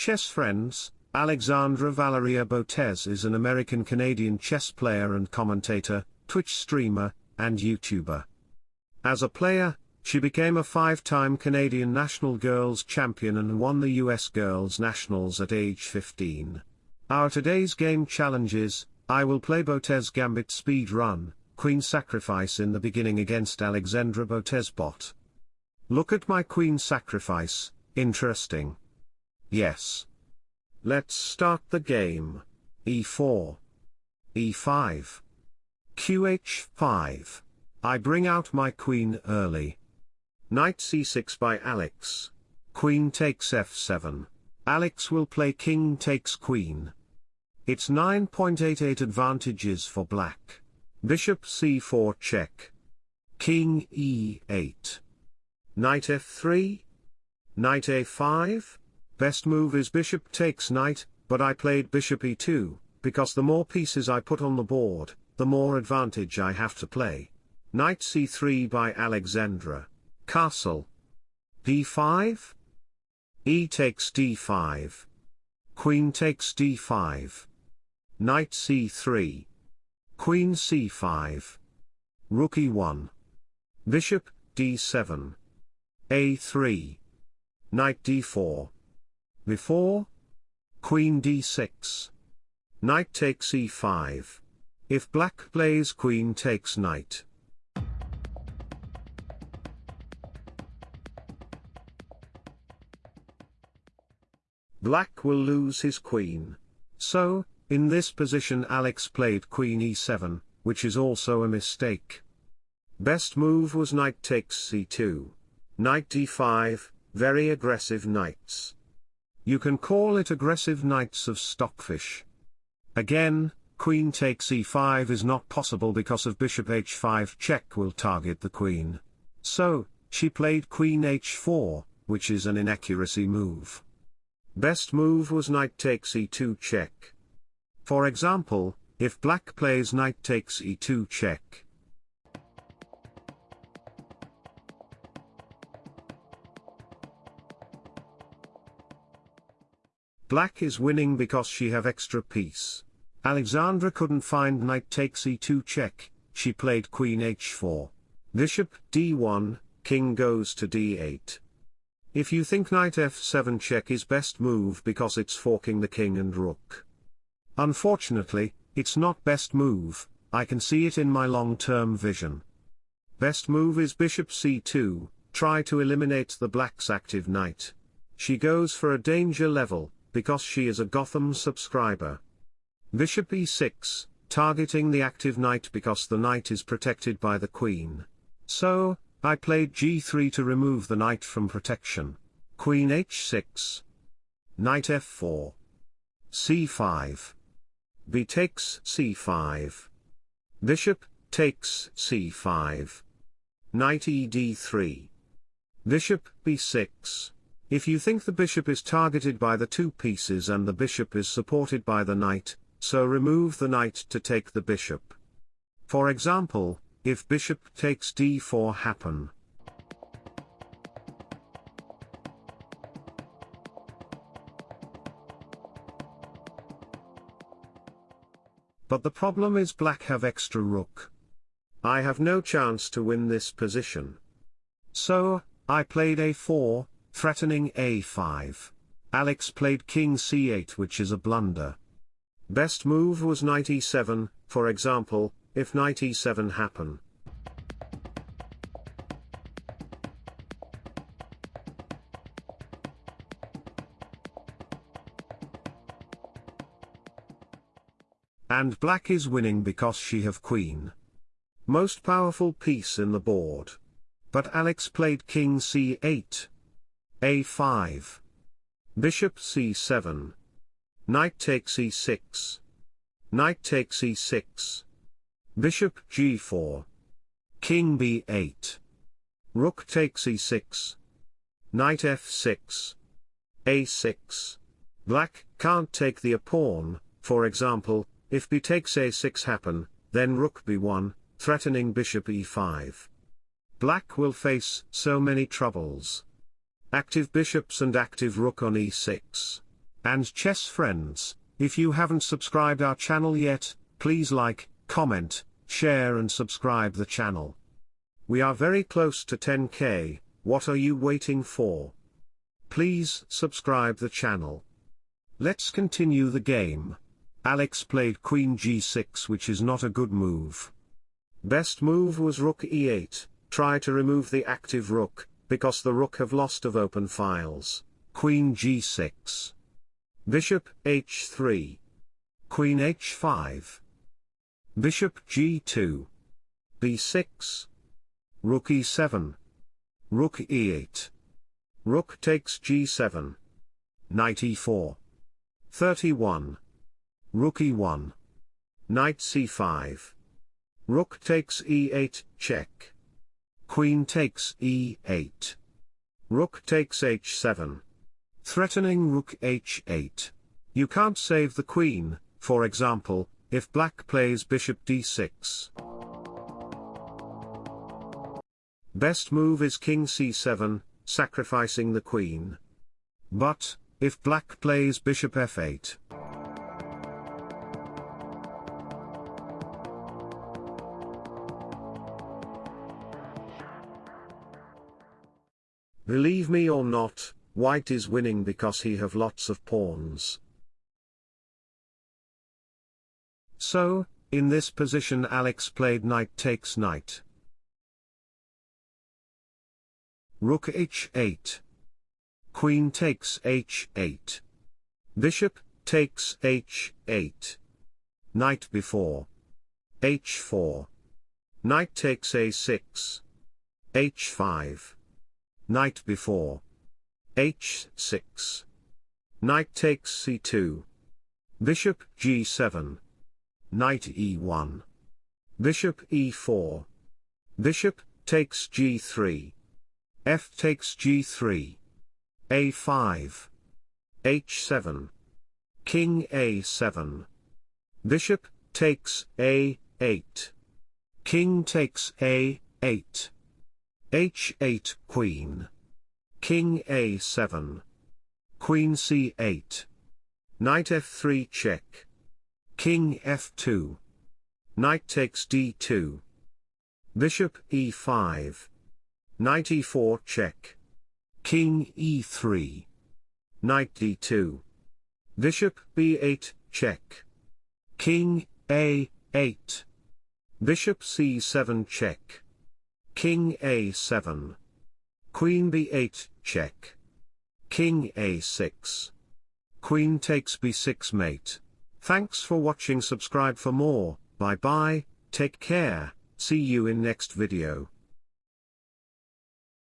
Chess friends, Alexandra Valeria Botez is an American-Canadian chess player and commentator, Twitch streamer, and YouTuber. As a player, she became a five-time Canadian National Girls Champion and won the US Girls Nationals at age 15. Our today's game challenges, I will play Botez Gambit Speed Run, Queen Sacrifice in the beginning against Alexandra Botez bot. Look at my Queen Sacrifice, interesting. Yes. Let's start the game. e4. e5. qh5. I bring out my queen early. Knight c6 by Alex. Queen takes f7. Alex will play king takes queen. It's 9.88 advantages for black. Bishop c4 check. King e8. Knight f3. Knight a5. Best move is bishop takes knight, but I played bishop e2, because the more pieces I put on the board, the more advantage I have to play. Knight c3 by Alexandra. Castle. d5. e takes d5. Queen takes d5. Knight c3. Queen c5. Rook e1. Bishop, d7. a3. Knight d4. Before? Queen d6. Knight takes e5. If black plays queen takes knight. Black will lose his queen. So, in this position Alex played queen e7, which is also a mistake. Best move was knight takes c2. Knight d5, very aggressive knights. You can call it aggressive knights of stockfish. Again, queen takes e5 is not possible because of bishop h5 check will target the queen. So, she played queen h4, which is an inaccuracy move. Best move was knight takes e2 check. For example, if black plays knight takes e2 check, Black is winning because she have extra piece. Alexandra couldn't find knight takes e2 check, she played queen h4. Bishop d1, king goes to d8. If you think knight f7 check is best move because it's forking the king and rook. Unfortunately, it's not best move, I can see it in my long-term vision. Best move is bishop c2, try to eliminate the black's active knight. She goes for a danger level, because she is a Gotham subscriber. Bishop e6, targeting the active knight because the knight is protected by the queen. So, I played g3 to remove the knight from protection. Queen h6. Knight f4. c5. b takes c5. Bishop, takes c5. Knight ed3. Bishop b6. If you think the bishop is targeted by the two pieces and the bishop is supported by the knight, so remove the knight to take the bishop. For example, if bishop takes d4 happen. But the problem is black have extra rook. I have no chance to win this position. So, I played a4, threatening a5. Alex played king c8 which is a blunder. Best move was knight e7, for example, if knight e7 happen. And black is winning because she have queen. Most powerful piece in the board. But Alex played king c8, a5. Bishop c7. Knight takes e6. Knight takes e6. Bishop g4. King b8. Rook takes e6. Knight f6. a6. Black can't take the pawn, for example, if b takes a6 happen, then rook b1, threatening bishop e5. Black will face so many troubles. Active bishops and active rook on e6. And chess friends, if you haven't subscribed our channel yet, please like, comment, share and subscribe the channel. We are very close to 10k, what are you waiting for? Please subscribe the channel. Let's continue the game. Alex played queen g6 which is not a good move. Best move was rook e8, try to remove the active rook, because the rook have lost of open files. Queen g6. Bishop h3. Queen h5. Bishop g2. b6. Rook e7. Rook e8. Rook takes g7. Knight e4. 31. Rook e1. Knight c5. Rook takes e8, check. Queen takes e8. Rook takes h7. Threatening rook h8. You can't save the queen, for example, if black plays bishop d6. Best move is king c7, sacrificing the queen. But, if black plays bishop f8. Believe me or not, white is winning because he have lots of pawns. So, in this position Alex played knight takes knight. Rook h8. Queen takes h8. Bishop, takes h8. Knight b4. h4. Knight takes a6. h5. Knight b4. h6. Knight takes c2. Bishop g7. Knight e1. Bishop e4. Bishop, takes g3. f takes g3. a5. h7. King a7. Bishop, takes a8. King takes a8 h8 Queen. King a7. Queen c8. Knight f3 check. King f2. Knight takes d2. Bishop e5. Knight e4 check. King e3. Knight d2. Bishop b8 check. King a8. Bishop c7 check. King a7. Queen b8, check. King a6. Queen takes b6 mate. Thanks for watching subscribe for more, bye bye, take care, see you in next video.